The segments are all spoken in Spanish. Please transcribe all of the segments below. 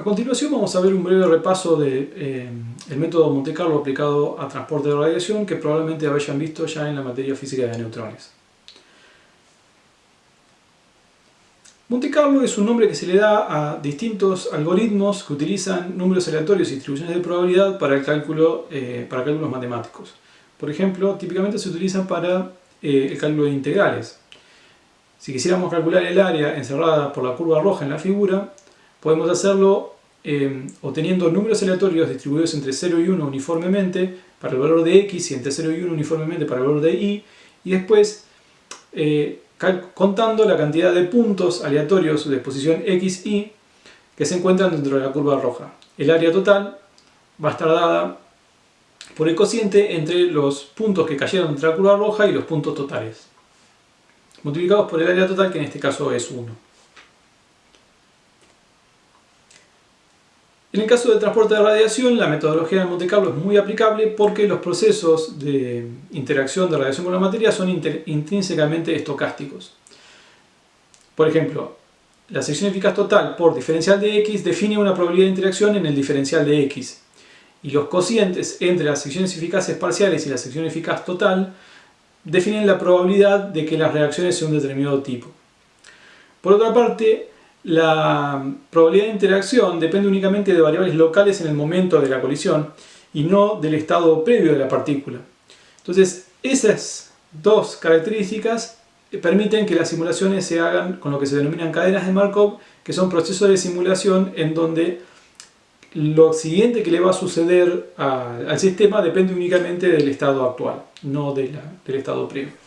A continuación vamos a ver un breve repaso del de, eh, método Monte Carlo aplicado a transporte de radiación que probablemente hayan visto ya en la materia física de neutrones. Monte Carlo es un nombre que se le da a distintos algoritmos que utilizan números aleatorios y distribuciones de probabilidad para, el cálculo, eh, cálculos matemáticos. Por ejemplo, típicamente se utilizan para eh, el cálculo de integrales. Si quisiéramos calcular el área encerrada por la curva roja en la figura, podemos hacerlo eh, obteniendo números aleatorios distribuidos entre 0 y 1 uniformemente para el valor de x y entre 0 y 1 uniformemente para el valor de y, y después contando la cantidad de puntos aleatorios de posición x, y que se encuentran dentro de la curva roja. El área total va a estar dada por el cociente entre los puntos que cayeron dentro de la curva roja y los puntos totales, multiplicados por el área total que en este caso es 1. En el caso del transporte de radiación, la metodología de Monte Carlo es muy aplicable porque los procesos de interacción de radiación con la materia son intrínsecamente estocásticos. Por ejemplo, la sección eficaz total por diferencial de x define una probabilidad de interacción en el diferencial de x. Y los cocientes entre las secciones eficaces parciales y la sección eficaz total definen la probabilidad de que las reacciones sean de un determinado tipo. Por otra parte, la probabilidad de interacción depende únicamente de variables locales en el momento de la colisión y no del estado previo de la partícula. Entonces, esas dos características permiten que las simulaciones se hagan con lo que se denominan cadenas de Markov, que son procesos de simulación en donde lo siguiente que le va a suceder al sistema depende únicamente del estado actual, no del estado previo.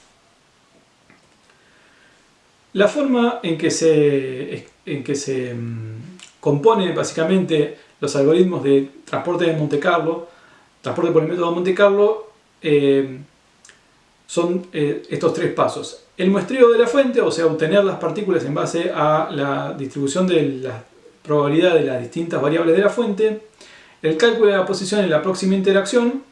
La forma en que se, en que se mm, compone básicamente los algoritmos de transporte de Monte Carlo, transporte por el método de Monte Carlo, eh, son eh, estos tres pasos. El muestreo de la fuente, o sea, obtener las partículas en base a la distribución de la probabilidad de las distintas variables de la fuente, el cálculo de la posición en la próxima interacción,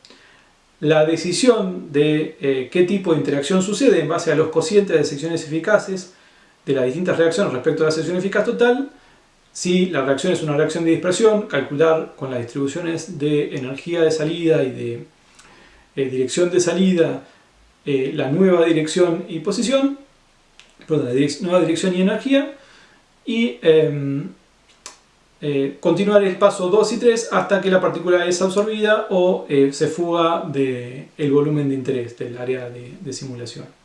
la decisión de eh, qué tipo de interacción sucede en base a los cocientes de secciones eficaces, de las distintas reacciones respecto a la sección eficaz total, si la reacción es una reacción de dispersión, calcular con las distribuciones de energía de salida y de eh, dirección de salida eh, la nueva dirección y posición, perdón, la nueva dirección y energía, y em, eh, continuar el paso 2 y 3 hasta que la partícula es absorbida o se fuga del volumen de interés del área de simulación.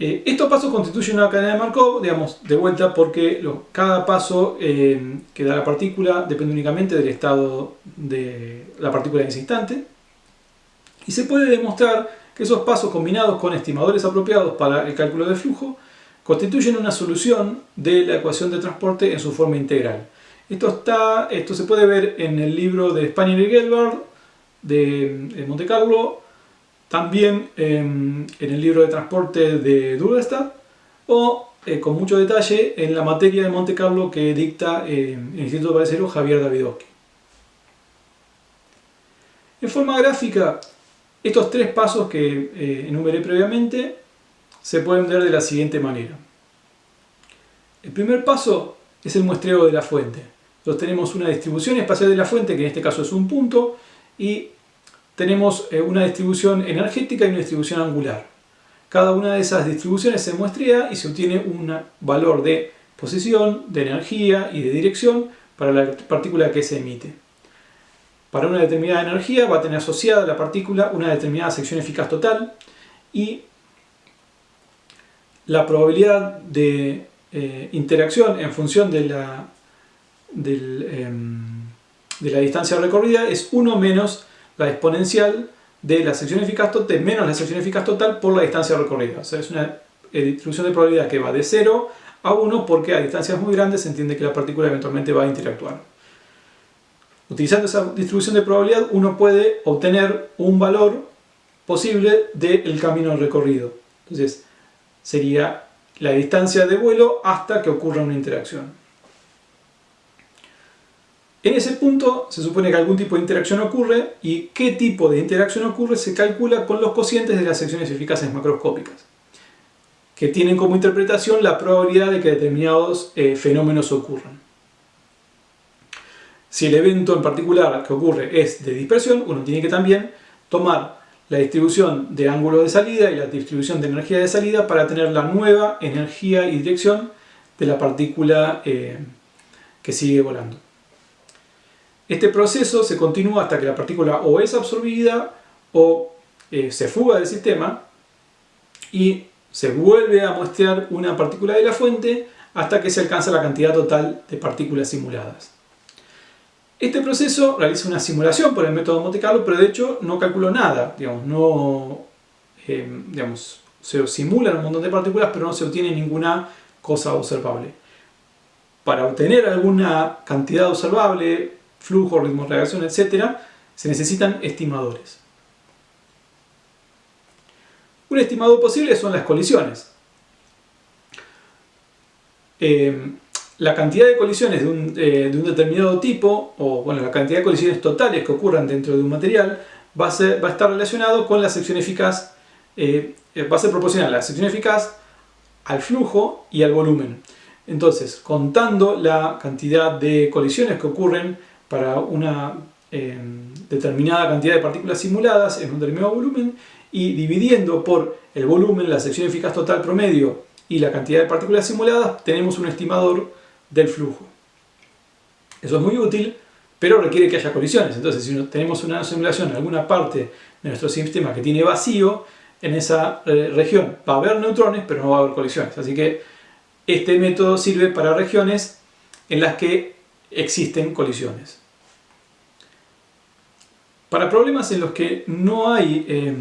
Eh, estos pasos constituyen una cadena de Markov, digamos, de vuelta porque cada paso eh, que da la partícula depende únicamente del estado de la partícula en ese instante. Y se puede demostrar que esos pasos combinados con estimadores apropiados para el cálculo de flujo constituyen una solución de la ecuación de transporte en su forma integral. Esto, se puede ver en el libro de Spanier y Gelbard de Monte Carlo, también em, en el libro de transporte de Durlestad o eh, con mucho detalle en la materia de Monte Carlo que dicta em, el Instituto Parecero Javier Davidovsky. En forma gráfica, estos tres pasos que eh, enumeré previamente se pueden ver de la siguiente manera. El primer paso es el muestreo de la fuente. Entonces tenemos una distribución espacial de la fuente, que en este caso es un punto, y tenemos eh, una distribución energética y una distribución angular. Cada una de esas distribuciones se muestrea y se obtiene un valor de posición, de energía y de dirección para la partícula que se emite. Para una determinada energía va a tener asociada la partícula una determinada sección eficaz total y la probabilidad de eh, interacción en función de la, em, de la distancia recorrida es 1 menos la exponencial de la sección eficaz total menos la sección eficaz total por la distancia recorrida. O sea, es una eh, distribución de probabilidad que va de 0 a 1 porque a distancias muy grandes se entiende que la partícula eventualmente va a interactuar. Utilizando esa distribución de probabilidad uno puede obtener un valor posible del camino recorrido. Entonces sería la distancia de vuelo hasta que ocurra una interacción. En ese punto se supone que algún tipo de interacción ocurre y qué tipo de interacción ocurre se calcula con los cocientes de las secciones eficaces macroscópicas que tienen como interpretación la probabilidad de que determinados eh, fenómenos ocurran. si el evento en particular que ocurre es de dispersión, uno tiene que también tomar la distribución de ángulo de salida y la distribución de energía de salida para tener la nueva energía y dirección de la partícula eh, que sigue volando. Este proceso se continúa hasta que la partícula o es absorbida o eh, se fuga del sistema y se vuelve a muestrear una partícula de la fuente hasta que se alcanza la cantidad total de partículas simuladas. Este proceso realiza una simulación por el método Monte Carlo, pero de hecho no calculó nada, digamos, no, eh, digamos, se simulan un montón de partículas, pero no se obtiene ninguna cosa observable. Para obtener alguna cantidad observable, flujo, ritmo de reacción, etc., se necesitan estimadores. Un estimador posible son las colisiones. Eh, la cantidad de colisiones eh, de un, determinado tipo, o bueno, la cantidad de colisiones totales que ocurran dentro de un material, va a, va a estar relacionado con la sección eficaz, eh, va a ser proporcional a la sección eficaz al flujo y al volumen. Entonces, contando la cantidad de colisiones que ocurren para una determinada cantidad de partículas simuladas en un determinado volumen y dividiendo por el volumen, la sección eficaz total promedio y la cantidad de partículas simuladas, tenemos un estimador del flujo. Eso es muy útil, pero requiere que haya colisiones. Entonces, si tenemos una simulación en alguna parte de nuestro sistema que tiene vacío, en esa eh, región va a haber neutrones, pero no va a haber colisiones. Así que este método sirve para regiones en las que existen colisiones. Para problemas en los que no hay, eh,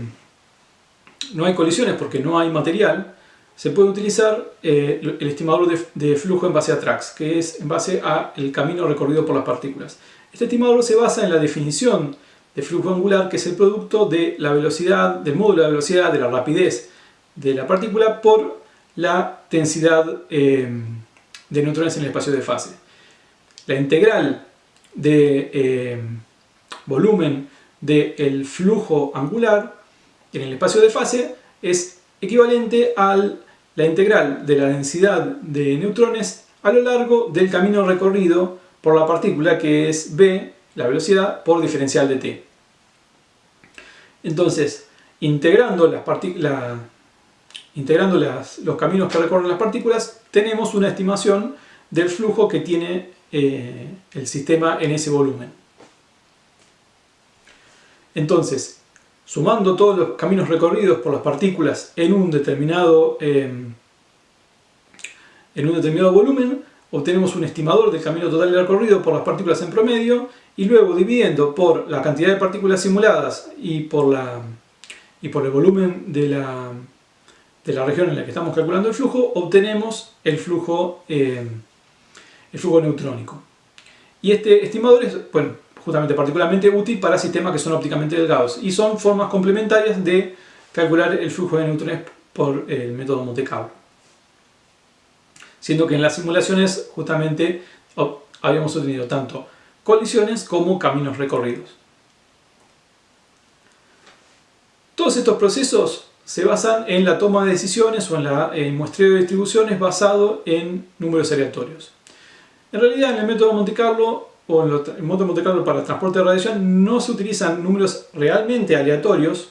no hay colisiones porque no hay material, se puede utilizar eh, el estimador de, flujo en base a TRAX, que es en base al camino recorrido por las partículas. Este estimador se basa en la definición de flujo angular, que es el producto de la velocidad, del módulo de velocidad, de la rapidez de la partícula por la densidad eh, de neutrones en el espacio de fase. La integral de eh, volumen del flujo angular en el espacio de fase es equivalente al la integral de la densidad de neutrones a lo largo del camino recorrido por la partícula que es b, la velocidad, por diferencial de t. Entonces, integrando, las integrando los caminos que recorren las partículas, tenemos una estimación del flujo que tiene eh, el sistema en ese volumen. Entonces, sumando todos los caminos recorridos por las partículas en un determinado, em, en un determinado volumen, obtenemos un estimador del camino total recorrido por las partículas en promedio y luego dividiendo por la cantidad de partículas simuladas y por, la, y por el volumen de la, de la región en la que estamos calculando el flujo, obtenemos el flujo, em, el flujo neutrónico. Y este estimador es, bueno, justamente particularmente útil para sistemas que son ópticamente delgados y son formas complementarias de calcular el flujo de neutrones por el método Monte Carlo. Siendo que en las simulaciones justamente habíamos obtenido tanto colisiones como caminos recorridos. Todos estos procesos se basan en la toma de decisiones o en el muestreo de distribuciones basado en números aleatorios. En realidad en el método Monte Carlo o en, el modo de Monte Carlo para transporte de radiación no se utilizan números realmente aleatorios,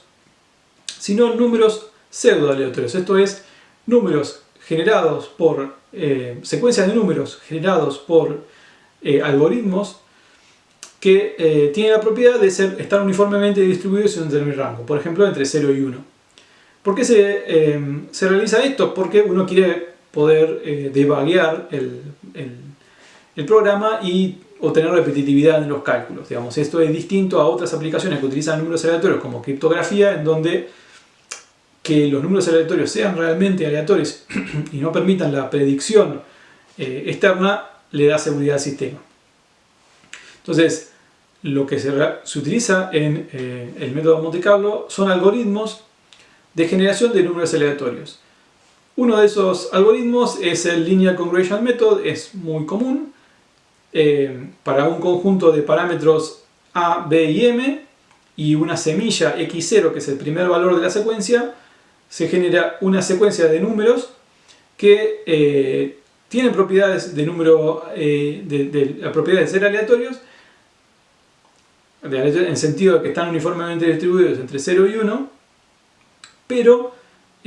sino números pseudo aleatorios. Esto es, números generados por, eh, secuencias de números generados por eh, algoritmos que eh, tienen la propiedad de ser, estar uniformemente distribuidos en un determinado rango, por ejemplo entre 0 y 1. ¿Por qué se, se realiza esto? Porque uno quiere poder devaguear el, el, el programa y o tener repetitividad en los cálculos. Digamos, esto es distinto a otras aplicaciones que utilizan números aleatorios como criptografía, en donde que los números aleatorios sean realmente aleatorios y no permitan la predicción eh, externa, le da seguridad al sistema. Entonces, lo que se, utiliza en eh, el método Monte Carlo son algoritmos de generación de números aleatorios. Uno de esos algoritmos es el Linear Congregation Method, es muy común, eh, para un conjunto de parámetros A, B y M y una semilla x0 que es el primer valor de la secuencia, se genera una secuencia de números que eh, tienen propiedades de número eh, de, propiedades de ser aleatorios en sentido de que están uniformemente distribuidos entre 0 y 1, pero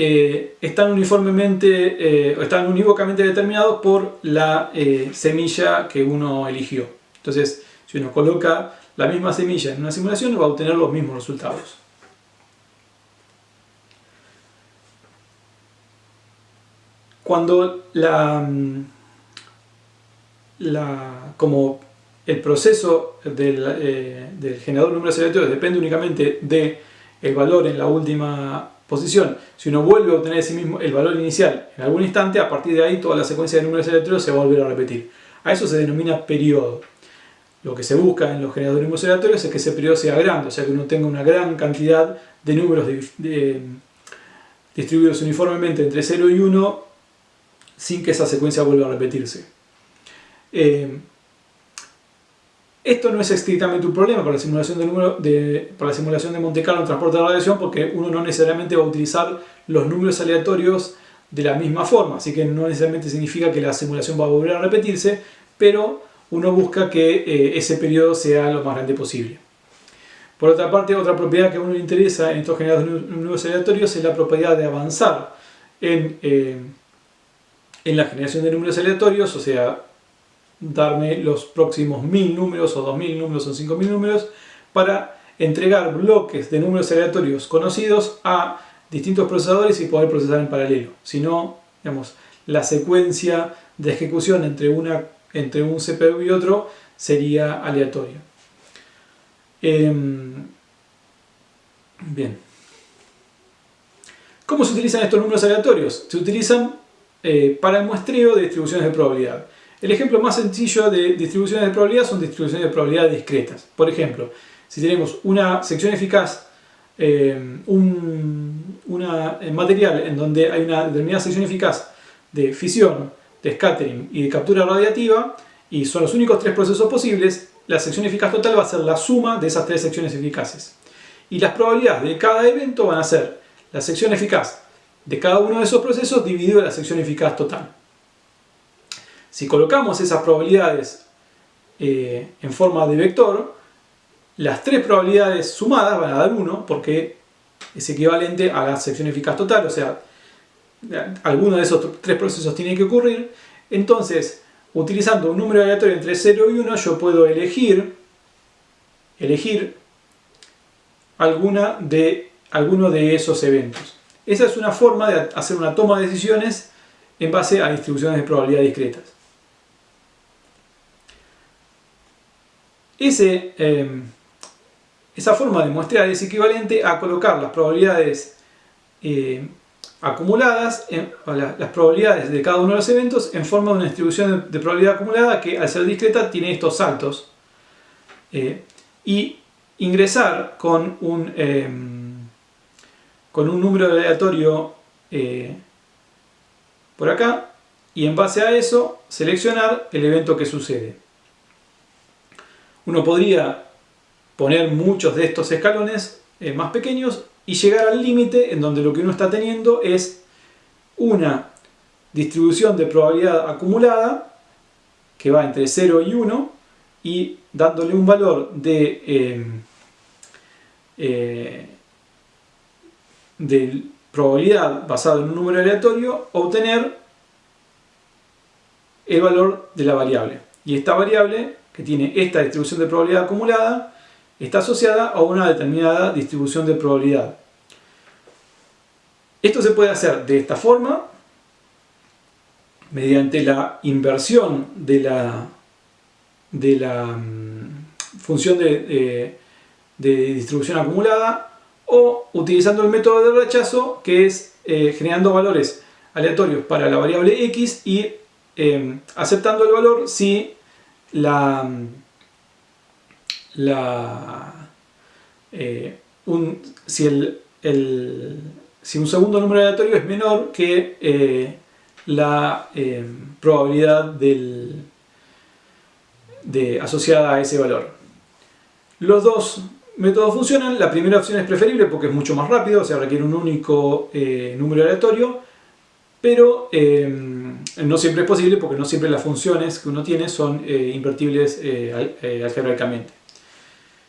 eh, están uniformemente, eh, están unívocamente determinados por la eh, semilla que uno eligió. Entonces, si uno coloca la misma semilla en una simulación, va a obtener los mismos resultados. Cuando la, mm, la como el proceso del, del generador de números aleatorios depende únicamente del el valor en la última posición, si uno vuelve a obtener ese mismo, el valor inicial en algún instante, a partir de ahí toda la secuencia de números aleatorios se va a volver a repetir. A eso se denomina periodo. Lo que se busca en los generadores de números aleatorios es que ese periodo sea grande, o sea que uno tenga una gran cantidad de números distribuidos uniformemente entre 0 y 1 sin que esa secuencia vuelva a repetirse. Eh, esto no es estrictamente un problema la simulación de, número para la simulación de Monte Carlo en transporte de radiación porque uno no necesariamente va a utilizar los números aleatorios de la misma forma, así que no necesariamente significa que la simulación va a volver a repetirse, pero uno busca que eh, ese periodo sea lo más grande posible. Por otra parte, otra propiedad que a uno le interesa en estos generadores de números aleatorios es la propiedad de avanzar en, eh, en la generación de números aleatorios, o sea, darme los próximos 1000 números o 2000 números o 5000 números para entregar bloques de números aleatorios conocidos a distintos procesadores y poder procesar en paralelo. Si no, digamos, la secuencia de ejecución entre, una, entre un CPU y otro sería aleatoria. Em, bien. ¿Cómo se utilizan estos números aleatorios? Se utilizan eh, para el muestreo de distribuciones de probabilidad. El ejemplo más sencillo de distribuciones de probabilidad son distribuciones de probabilidad discretas. Por ejemplo, si tenemos una sección eficaz, eh, un material en donde hay una determinada sección eficaz de fisión, de scattering y de captura radiativa, y son los únicos tres procesos posibles, la sección eficaz total va a ser la suma de esas tres secciones eficaces. Y las probabilidades de cada evento van a ser la sección eficaz de cada uno de esos procesos dividido la sección eficaz total. Si colocamos esas probabilidades eh, en forma de vector, las tres probabilidades sumadas van a dar 1 porque es equivalente a la sección eficaz total, o sea, alguno de esos tres procesos tiene que ocurrir. Entonces, utilizando un número aleatorio entre 0 y 1, yo puedo elegir, elegir alguna de, alguno de esos eventos. Esa es una forma de hacer una toma de decisiones en base a distribuciones de probabilidad discretas. Em, esa forma de muestrear es equivalente a colocar las probabilidades em, acumuladas, las probabilidades de cada uno de los eventos en forma de una distribución de, probabilidad acumulada que al ser discreta tiene estos saltos. Eh, y ingresar con un, em, con un número aleatorio eh, por acá y en base a eso seleccionar el evento que sucede. Uno podría poner muchos de estos escalones eh, más pequeños y llegar al límite en donde lo que uno está teniendo es una distribución de probabilidad acumulada que va entre 0 y 1 y dándole un valor de, em, eh, de probabilidad basado en un número aleatorio obtener el valor de la variable. Y esta variable que tiene esta distribución de probabilidad acumulada está asociada a una determinada distribución de probabilidad. Esto se puede hacer de esta forma, mediante la inversión de la, de la mm, función de, distribución acumulada o utilizando el método de rechazo que es eh, generando valores aleatorios para la variable x y eh, aceptando el valor si la, la eh, un, si, el, si un segundo número aleatorio es menor que eh, la eh, probabilidad del, de, asociada a ese valor. Los dos métodos funcionan, la primera opción es preferible porque es mucho más rápido, o sea requiere un único número aleatorio, pero no siempre es posible porque no siempre las funciones que uno tiene son eh, invertibles eh, eh, algebraicamente.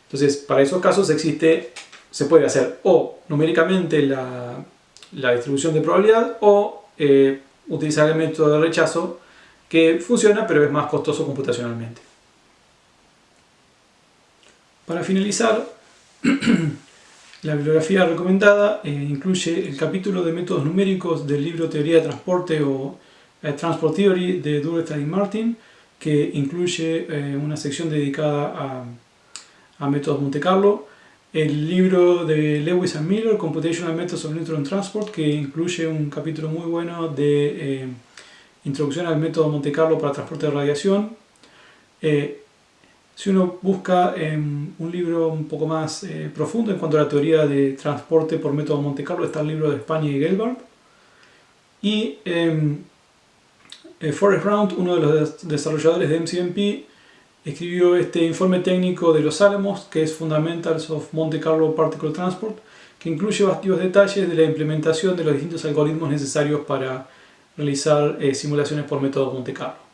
Entonces, para esos casos existe, se puede hacer o numéricamente la, distribución de probabilidad o utilizar el método de rechazo que funciona pero es más costoso computacionalmente. Para finalizar, la bibliografía recomendada incluye el capítulo de métodos numéricos del libro Teoría de Transporte o Transport Theory de Durstein y Martin, que incluye eh, una sección dedicada a, métodos Monte Carlo, el libro de Lewis and Miller, Computational Methods of Neutron Transport, que incluye un capítulo muy bueno de Introducción al método Monte Carlo para transporte de radiación, si uno busca un libro un poco más eh, profundo en cuanto a la teoría de transporte por método Monte Carlo, está el libro de España y Gelbart. Y em, eh, Forrest Round, uno de los desarrolladores de MCMP, escribió este informe técnico de los Álamos, que es Fundamentals of Monte Carlo Particle Transport, que incluye varios detalles de la implementación de los distintos algoritmos necesarios para realizar eh, simulaciones por método Monte Carlo.